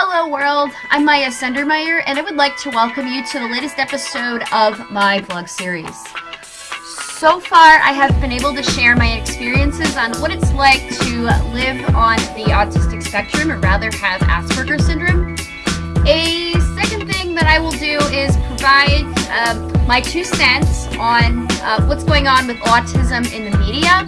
Hello world, I'm Maya Sendermeyer and I would like to welcome you to the latest episode of my vlog series. So far I have been able to share my experiences on what it's like to live on the autistic spectrum or rather have Asperger's syndrome. A second thing that I will do is provide uh, my two cents on uh, what's going on with autism in the media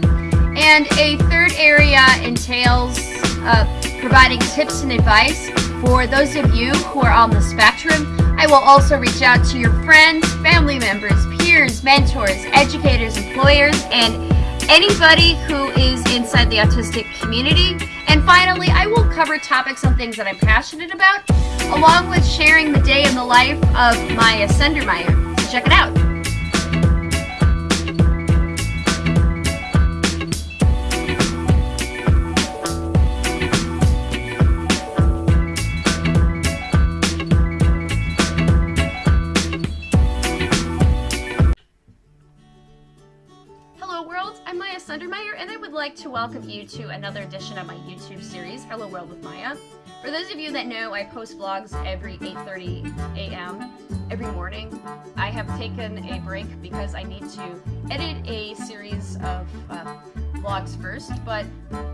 and a third area entails uh, providing tips and advice for those of you who are on the spectrum. I will also reach out to your friends, family members, peers, mentors, educators, employers, and anybody who is inside the autistic community. And finally, I will cover topics on things that I'm passionate about, along with sharing the day in the life of Maya Sendermeyer. So check it out. And I would like to welcome you to another edition of my YouTube series, Hello World with Maya. For those of you that know, I post vlogs every 8.30 a.m. every morning. I have taken a break because I need to edit a series of uh, vlogs first, but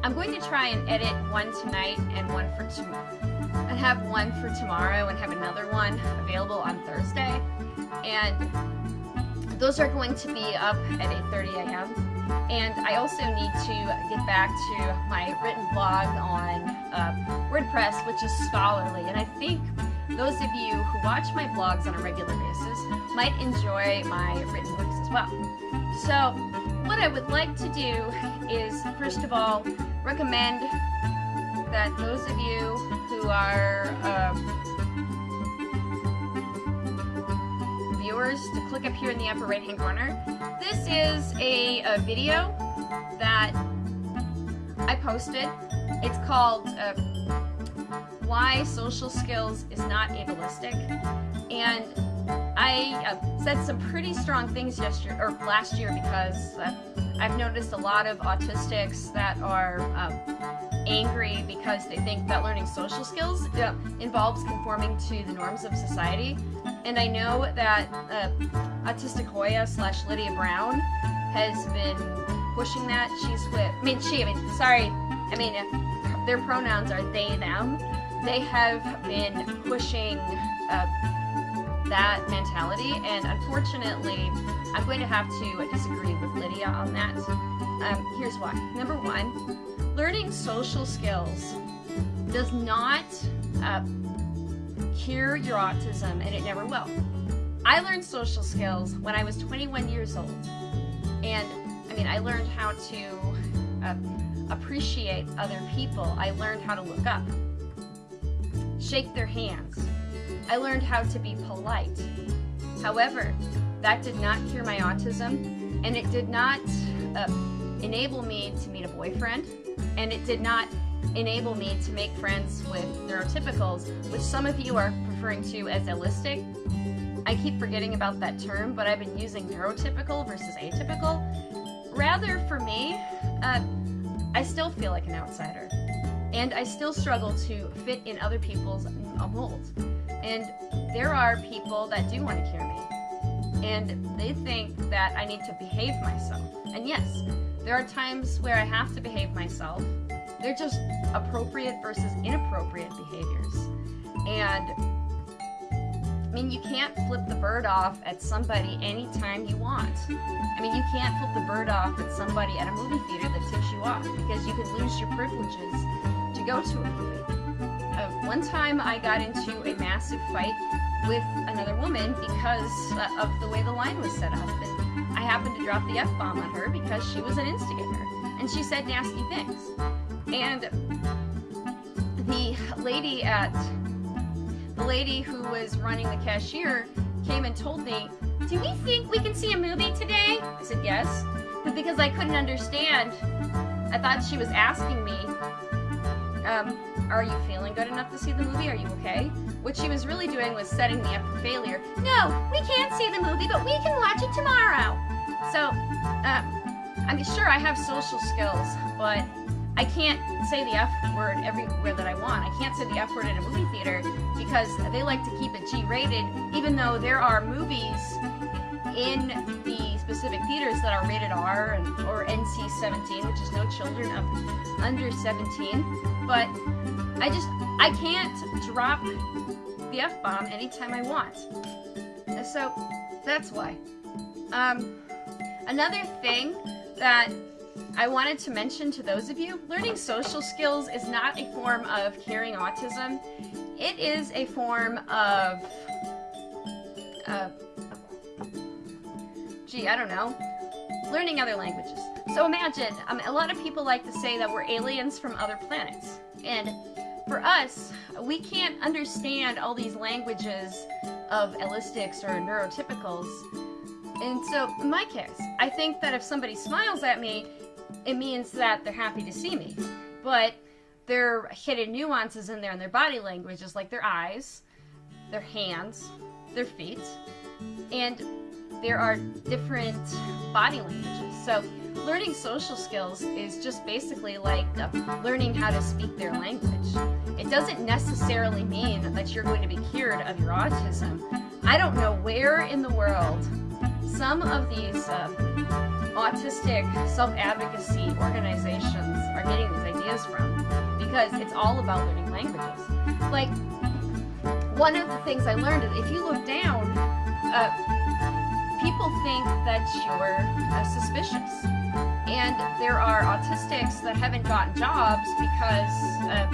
I'm going to try and edit one tonight and one for tomorrow, and have one for tomorrow and have another one available on Thursday. And those are going to be up at 8.30 a.m. And I also need to get back to my written blog on uh, WordPress, which is scholarly. And I think those of you who watch my blogs on a regular basis might enjoy my written works as well. So what I would like to do is, first of all, recommend that those of you who are um, to click up here in the upper right hand corner. This is a, a video that I posted. It's called uh, Why Social Skills is Not Ableistic. And I uh, said some pretty strong things yesterday or last year because uh, I've noticed a lot of autistics that are um, angry because they think that learning social skills uh, involves conforming to the norms of society. And I know that uh, Autistic Hoya slash Lydia Brown has been pushing that. She's with, I mean, she, I mean, sorry, I mean, their pronouns are they, them. They have been pushing uh, that mentality, and unfortunately, I'm going to have to disagree with Lydia on that. Um, here's why. Number one, learning social skills does not uh, cure your autism, and it never will. I learned social skills when I was 21 years old. And I mean, I learned how to uh, appreciate other people. I learned how to look up, shake their hands. I learned how to be polite. However, that did not cure my autism, and it did not uh, enable me to meet a boyfriend, and it did not enable me to make friends with neurotypicals, which some of you are referring to as allistic. I keep forgetting about that term, but I've been using neurotypical versus atypical. Rather, for me, uh, I still feel like an outsider. And I still struggle to fit in other people's molds. And there are people that do want to cure me. And they think that I need to behave myself. And yes, there are times where I have to behave myself they're just appropriate versus inappropriate behaviors. And I mean, you can't flip the bird off at somebody anytime you want. I mean, you can't flip the bird off at somebody at a movie theater that ticks you off because you could lose your privileges to go to a movie. Uh, one time I got into a massive fight with another woman because uh, of the way the line was set up. And I happened to drop the F-bomb on her because she was an instigator. And she said nasty things. And the lady at the lady who was running the cashier came and told me, do we think we can see a movie today? I said, yes. But because I couldn't understand, I thought she was asking me, um, are you feeling good enough to see the movie? Are you okay? What she was really doing was setting me up for failure. No, we can't see the movie, but we can watch it tomorrow. So, uh, I'm sure I have social skills, but I can't say the F word everywhere that I want. I can't say the F word in a movie theater because they like to keep it G rated, even though there are movies in specific theaters that are rated R and, or NC 17, which is no children of under 17. But I just, I can't drop the F bomb anytime I want. So that's why. Um, another thing that I wanted to mention to those of you, learning social skills is not a form of curing autism. It is a form of, uh, gee, I don't know, learning other languages. So imagine, um, a lot of people like to say that we're aliens from other planets. And for us, we can't understand all these languages of allistics or neurotypicals. And so, in my case, I think that if somebody smiles at me, it means that they're happy to see me. But there are hidden nuances in there in their body language, just like their eyes, their hands, their feet, and there are different body languages. So learning social skills is just basically like learning how to speak their language. It doesn't necessarily mean that you're going to be cured of your autism. I don't know where in the world some of these uh, autistic self-advocacy organizations are getting these ideas from because it's all about learning languages. Like, one of the things I learned is if you look down, uh, people think that you're uh, suspicious. And there are autistics that haven't gotten jobs because uh,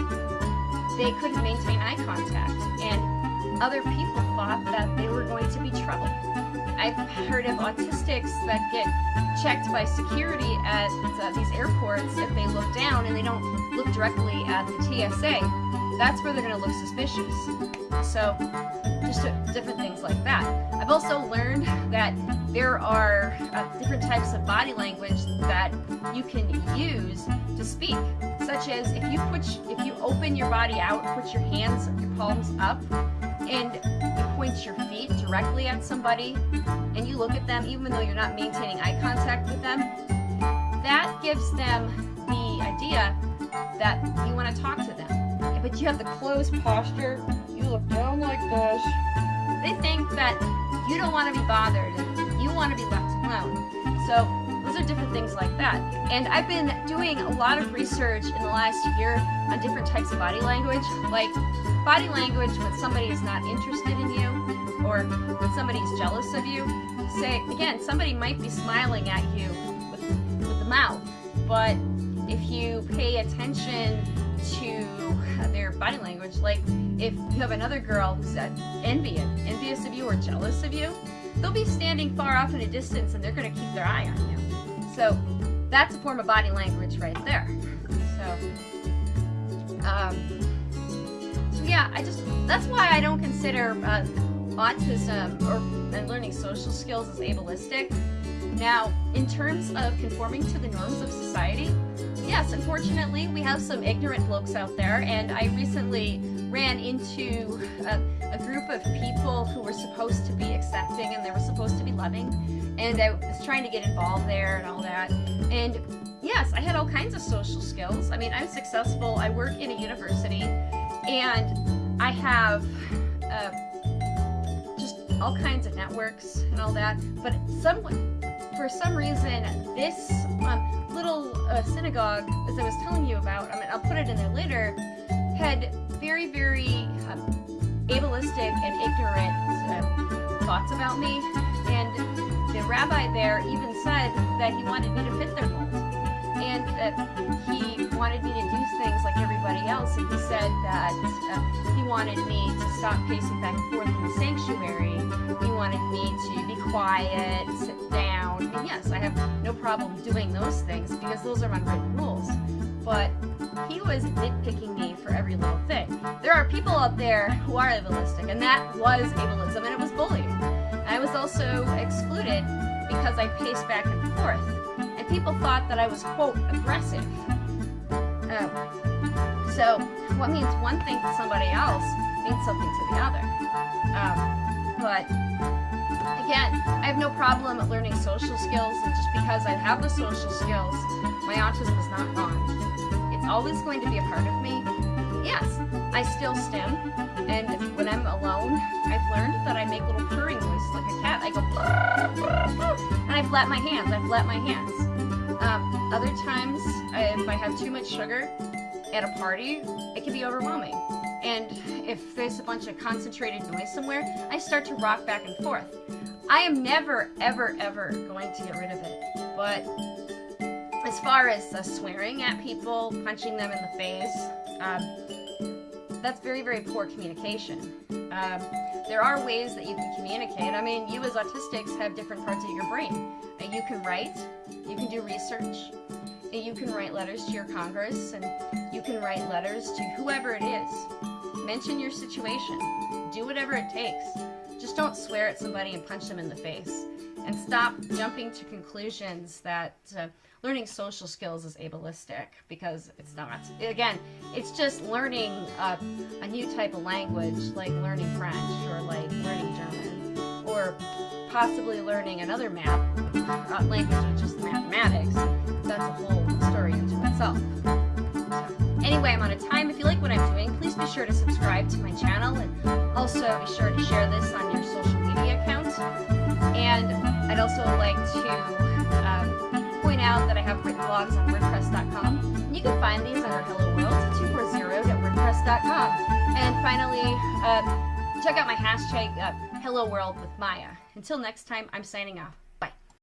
they couldn't maintain eye contact. And other people thought that they were going to be trouble. I've heard of autistics that get checked by security at uh, these airports if they look down and they don't look directly at the TSA. That's where they're going to look suspicious. So, different things like that. I've also learned that there are uh, different types of body language that you can use to speak, such as if you put, if you open your body out, put your hands, your palms up, and you point your feet directly at somebody and you look at them even though you're not maintaining eye contact with them, that gives them the idea that you want to talk to them. But you have the closed posture, you look down like this. They think that you don't want to be bothered you want to be left alone. So those are different things like that. And I've been doing a lot of research in the last year on different types of body language, like body language when somebody is not interested in you or when somebody is jealous of you. Say, again, somebody might be smiling at you with, with the mouth, but if you pay attention to their body language, like if you have another girl who's envious, envious of you or jealous of you, they'll be standing far off in a distance and they're going to keep their eye on you. So that's a form of body language right there. So, um, yeah, I just, that's why I don't consider uh, autism or and learning social skills as ableistic. Now, in terms of conforming to the norms of society, yes, unfortunately, we have some ignorant blokes out there, and I recently ran into a, a, group of people who were supposed to be accepting and they were supposed to be loving, and I was trying to get involved there and all that. And yes, I had all kinds of social skills. I mean, I'm successful. I work in a university, and I have uh, just all kinds of networks and all that. But someone, for some reason, this um, little uh, synagogue, as I was telling you about, I mean, I'll put it in there later, had very, very um, ableistic and ignorant uh, thoughts about me. And the rabbi there even said that he wanted me to fit their mold. And uh, he wanted me to do things like everybody else, and he said that uh, he wanted me to stop pacing back and forth in the sanctuary. He wanted me to be quiet, sit down, and yes, I have no problem doing those things because those are unwritten rules. But he was nitpicking me for every little thing. There are people out there who are ableistic, and that was ableism, and it was bullying. I was also excluded because I paced back and forth, people thought that I was, quote, aggressive. Um, so what means one thing to somebody else means something to the other. Um, but again, I have no problem learning social skills, and just because I have the social skills, my autism is not gone. It's always going to be a part of me? Yes, I still stim, and when I'm alone, I've learned that I make little purring noises like a cat. I go, and I flap my hands. I flap my hands. Um, other times, if I have too much sugar at a party, it can be overwhelming. And if there's a bunch of concentrated noise somewhere, I start to rock back and forth. I am never, ever, ever going to get rid of it. But as far as uh, swearing at people, punching them in the face, um, that's very, very poor communication. Um, there are ways that you can communicate. I mean, you as autistics have different parts of your brain. You can write, you can do research, you can write letters to your Congress, and you can write letters to whoever it is. Mention your situation. Do whatever it takes. Just don't swear at somebody and punch them in the face. And stop jumping to conclusions that uh, learning social skills is ableistic because it's not. Again, it's just learning uh, a new type of language like learning French or like learning German or possibly learning another math uh, language with just mathematics. That's a whole story into itself. Anyway, I'm out of time. If you like what I'm doing, please be sure to subscribe to my channel and also be sure to share this on your social media accounts. And I'd also like to um, point out that I have written blogs on WordPress.com. You can find these under Hello World 240.wordpress.com. And finally, uh, check out my hashtag uh, Hello World with Maya. Until next time, I'm signing off.